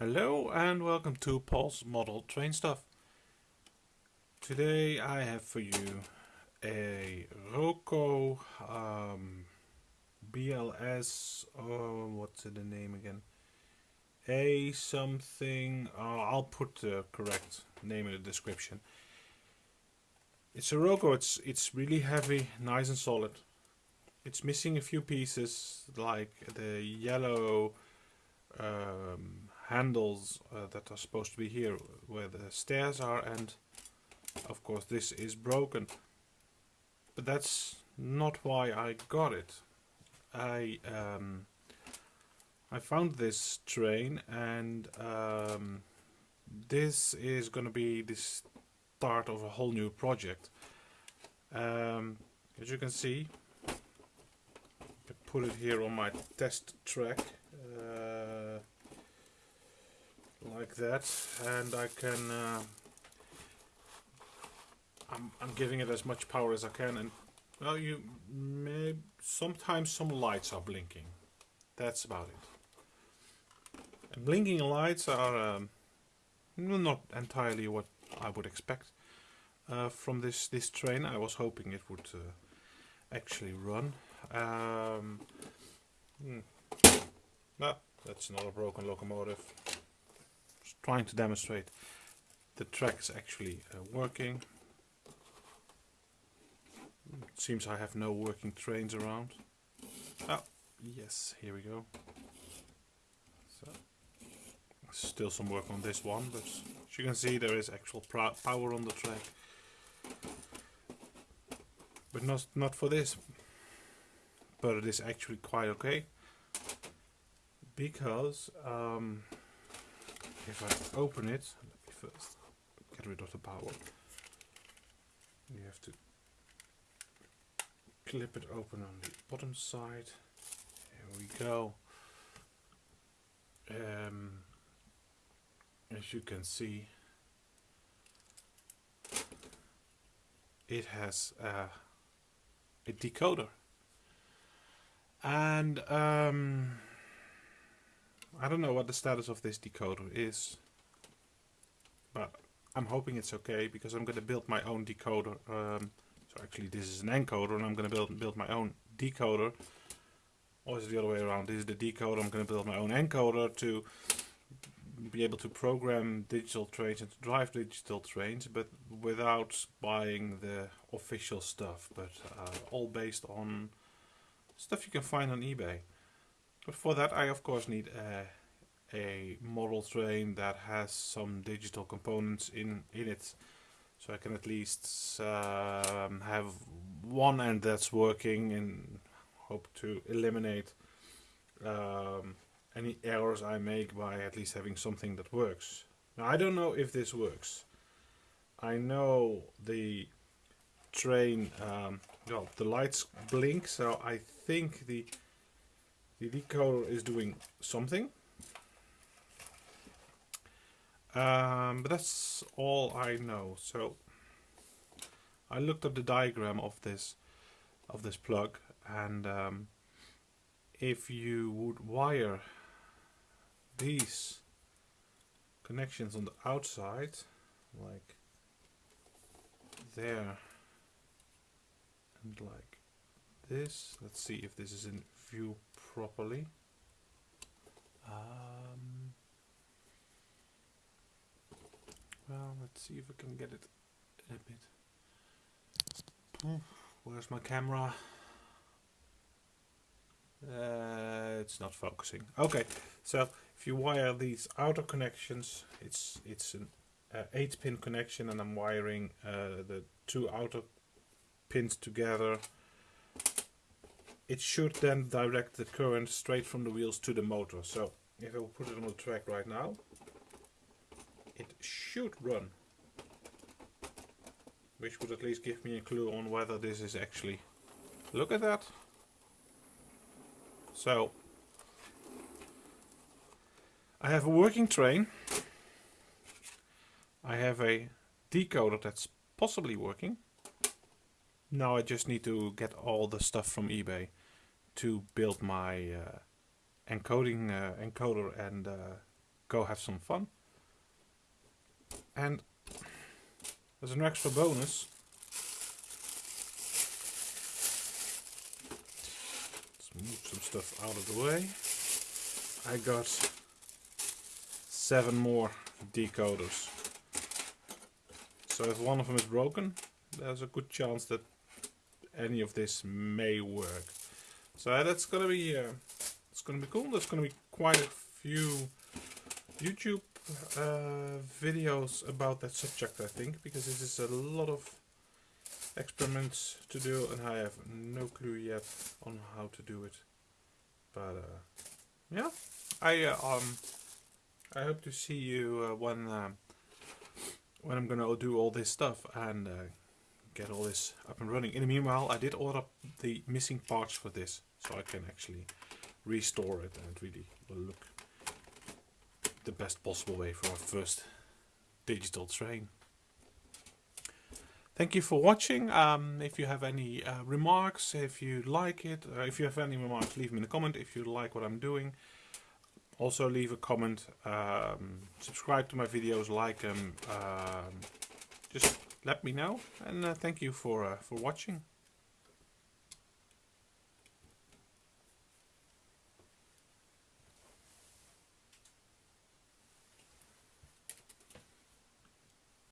Hello and welcome to Paul's Model Train Stuff. Today I have for you a Roco um, BLS, oh, what's the name again? A something, uh, I'll put the correct name in the description. It's a Roco, it's, it's really heavy, nice and solid. It's missing a few pieces like the yellow um, handles uh, that are supposed to be here where the stairs are and of course this is broken. But that's not why I got it. I um, I found this train and um, this is gonna be the start of a whole new project. Um, as you can see I put it here on my test track uh, like that and I can uh, I'm, I'm giving it as much power as I can and well you may sometimes some lights are blinking. That's about it. And blinking lights are um, not entirely what I would expect uh, from this this train. I was hoping it would uh, actually run. Um, hmm. no, that's not a broken locomotive trying to demonstrate the track is actually uh, working. It seems I have no working trains around. Oh, yes, here we go. So, still some work on this one, but as you can see there is actual power on the track. But not, not for this. But it is actually quite okay. Because um, if I open it, let me first get rid of the power. You have to clip it open on the bottom side. Here we go. Um, as you can see, it has a decoder. And um, I don't know what the status of this decoder is, but I'm hoping it's okay because I'm going to build my own decoder. Um, so actually this is an encoder and I'm going to build, build my own decoder. Or is it the other way around? This is the decoder, I'm going to build my own encoder to be able to program digital trains and to drive digital trains, but without buying the official stuff, but uh, all based on stuff you can find on eBay. But for that I of course need a, a model train that has some digital components in, in it. So I can at least um, have one end that's working and hope to eliminate um, any errors I make by at least having something that works. Now I don't know if this works. I know the train, um, well the lights blink so I think the the decoder is doing something. Um, but that's all I know. So I looked up the diagram of this of this plug and um, if you would wire these connections on the outside like there and like this let's see if this is in view properly. Um, well, let's see if I can get it a bit. Where's my camera? Uh, it's not focusing. Okay, so if you wire these outer connections, it's it's an uh, 8 pin connection and I'm wiring uh, the two outer pins together it should then direct the current straight from the wheels to the motor. So if I put it on the track right now, it should run. Which would at least give me a clue on whether this is actually... Look at that! So, I have a working train. I have a decoder that's possibly working. Now I just need to get all the stuff from eBay to build my uh, encoding uh, encoder and uh, go have some fun. And as an extra bonus, let's move some stuff out of the way. I got seven more decoders. So if one of them is broken, there's a good chance that any of this may work. So that's gonna be uh, it's gonna be cool. There's gonna be quite a few YouTube uh, videos about that subject, I think, because this is a lot of experiments to do, and I have no clue yet on how to do it. But uh, yeah, I uh, um I hope to see you uh, when uh, when I'm gonna do all this stuff and get all this up and running. In the meanwhile, I did order the missing parts for this, so I can actually restore it and really look the best possible way for our first digital train. Thank you for watching. Um, if you have any uh, remarks, if you like it, uh, if you have any remarks, leave them in the comment. If you like what I'm doing, also leave a comment. Um, subscribe to my videos, like them. Um, just let me know. And uh, thank you for uh, for watching.